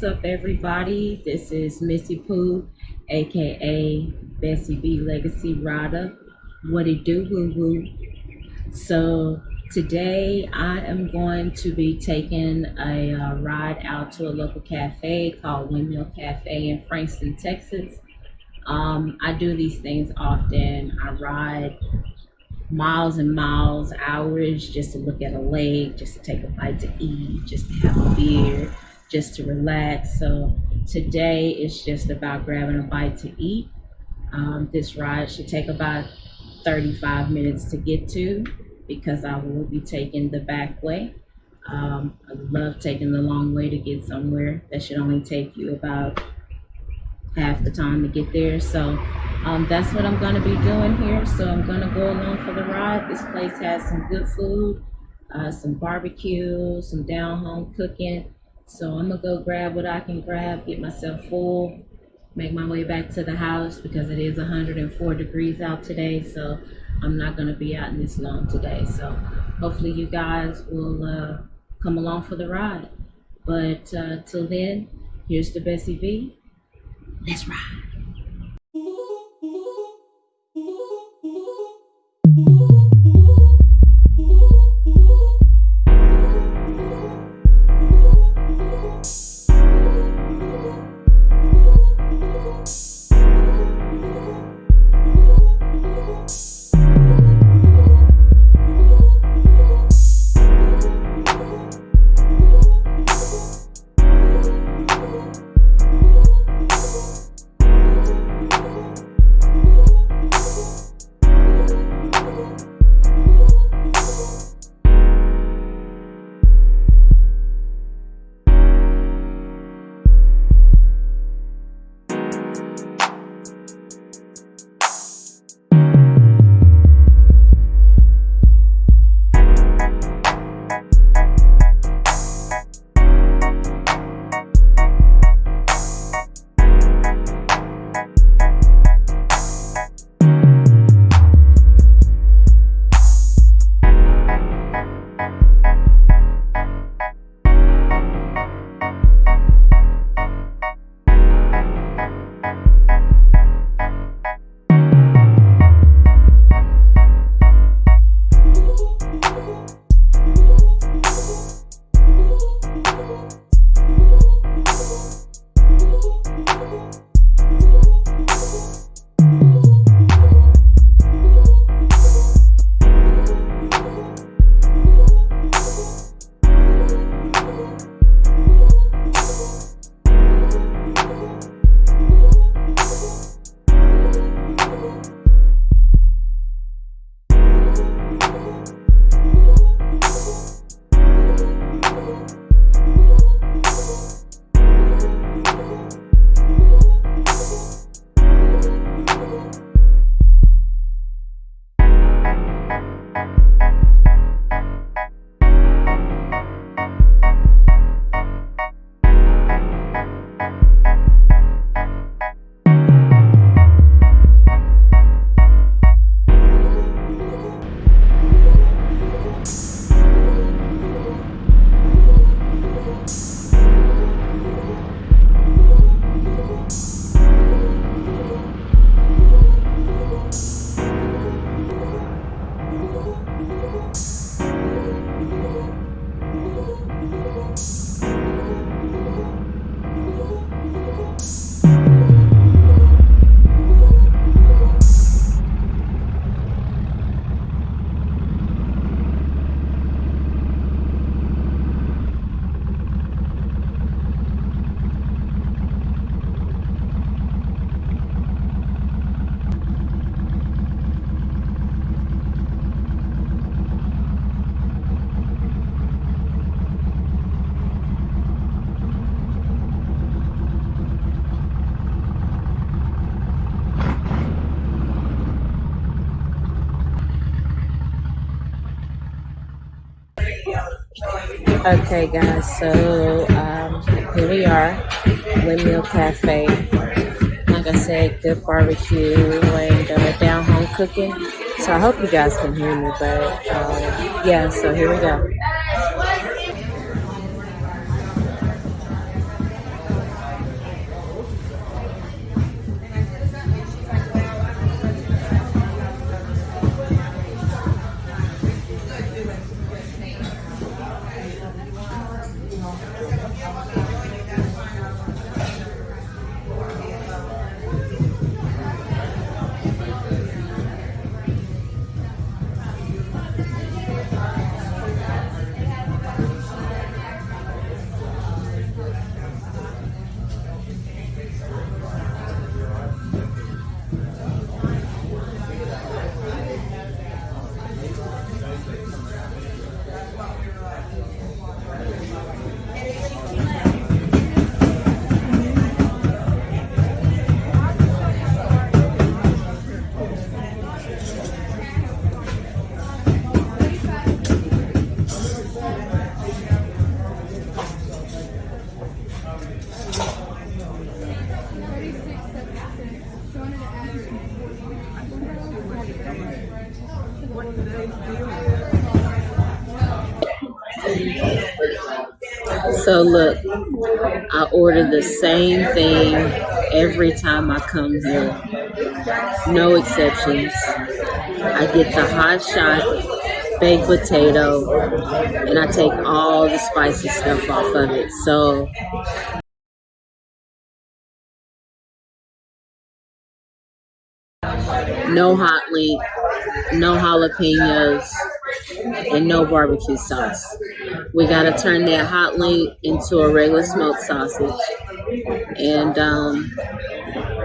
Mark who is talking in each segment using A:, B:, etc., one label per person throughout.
A: What's up, everybody? This is Missy Pooh, aka Bessie B Legacy Rider. What it do, woo woo? So, today I am going to be taking a uh, ride out to a local cafe called Windmill Cafe in Frankston, Texas. Um, I do these things often. I ride miles and miles, hours just to look at a lake, just to take a bite to eat, just to have a beer, just to relax. So today it's just about grabbing a bite to eat. Um, this ride should take about 35 minutes to get to because I will be taking the back way. Um, I love taking the long way to get somewhere. That should only take you about half the time to get there. So um, that's what I'm going to be doing here. So I'm going to go along for the ride. This place has some good food, uh, some barbecue, some down home cooking. So I'm to go grab what I can grab, get myself full, make my way back to the house because it is 104 degrees out today. So I'm not to be out in this long today. So hopefully you guys will uh, come along for the ride. But uh, till then, here's the Bessie V. Let's ride. Okay, guys, so um, here we are, Windmill Cafe. Like I said, good barbecue and down home cooking. So I hope you guys can hear me, but uh, yeah, so here we go. So look, I order the same thing every time I come here. No exceptions. I get the hot shot baked potato and I take all the spicy stuff off of it. So no hot link, no jalapenos, and no barbecue sauce. We gotta turn that hot link into a regular smoked sausage. And um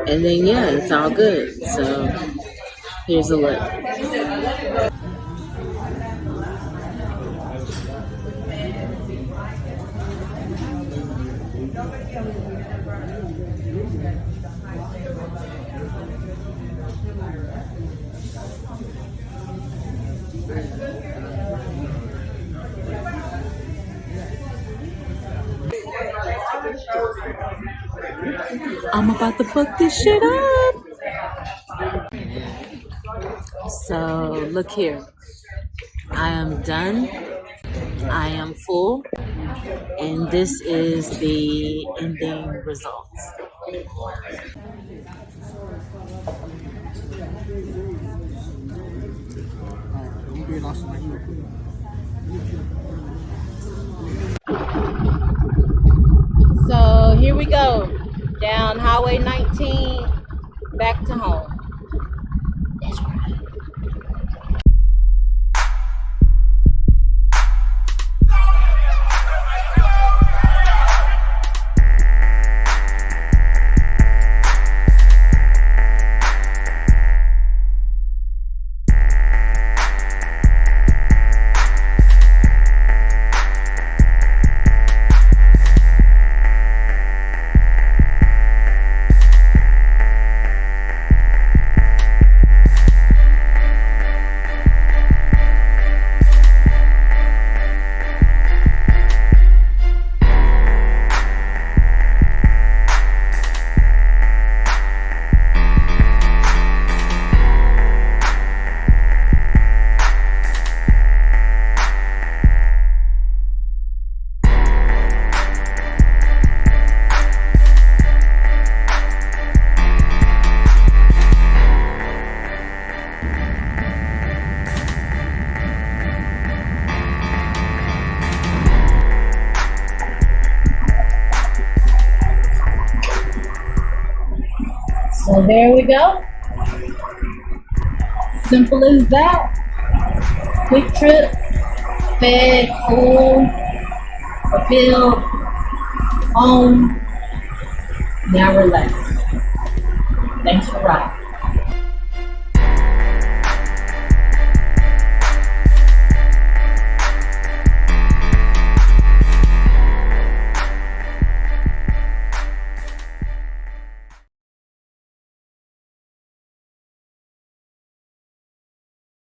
A: and then yeah, it's all good. So here's a look. I'm about to fuck this shit up. So look here. I am done. I am full. And this is the ending results. So here we go. Down Highway 19, back to home. So there we go. Simple as that. Quick trip, fed, full, fulfilled, home. Now relax. Thanks for riding.